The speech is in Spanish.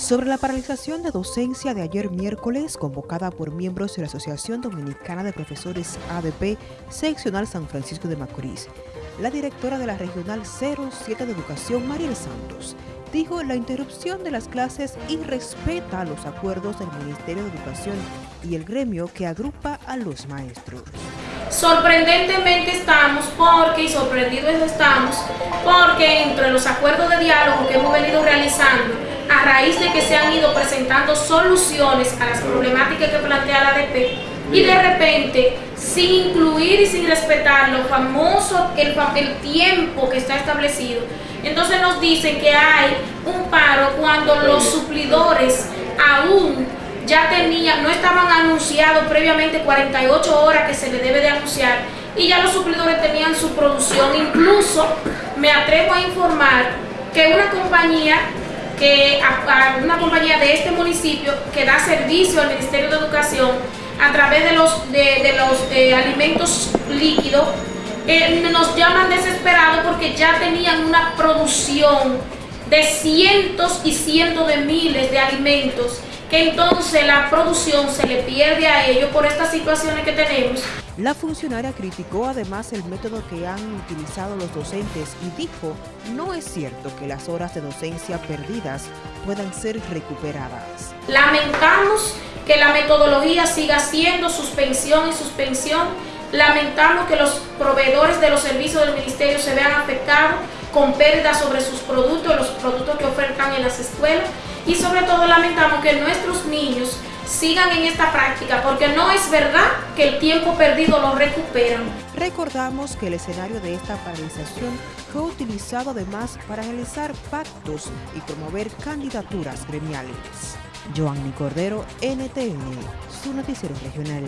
sobre la paralización de docencia de ayer miércoles convocada por miembros de la Asociación Dominicana de Profesores ADP Seccional San Francisco de Macorís. La directora de la Regional 07 de Educación, Mariel Santos, dijo la interrupción de las clases irrespeta los acuerdos del Ministerio de Educación y el gremio que agrupa a los maestros. Sorprendentemente estamos porque, y sorprendidos estamos, porque entre los acuerdos de diálogo que hemos venido realizando a raíz de que se han ido presentando soluciones a las problemáticas que plantea la ADP y de repente, sin incluir y sin respetar lo famoso, el, tiempo que está establecido, entonces nos dicen que hay un paro cuando los suplidores aún ya tenían, no estaban anunciados previamente 48 horas que se le debe de anunciar y ya los suplidores tenían su producción. Incluso me atrevo a informar que una compañía que a, una compañía de este municipio que da servicio al Ministerio de Educación a través de los, de, los alimentos líquidos, eh, nos llaman desesperados porque ya tenían una producción de cientos y cientos de miles de alimentos que entonces la producción se le pierde a ellos por estas situaciones que tenemos. La funcionaria criticó además el método que han utilizado los docentes y dijo no es cierto que las horas de docencia perdidas puedan ser recuperadas. Lamentamos que la metodología siga siendo suspensión y suspensión. Lamentamos que los proveedores de los servicios del ministerio se vean afectados con pérdidas sobre sus productos, en las escuelas y sobre todo lamentamos que nuestros niños sigan en esta práctica porque no es verdad que el tiempo perdido lo recuperan. Recordamos que el escenario de esta paralización fue utilizado además para realizar pactos y promover candidaturas gremiales. Joanny Cordero, NTN, su noticiero regional.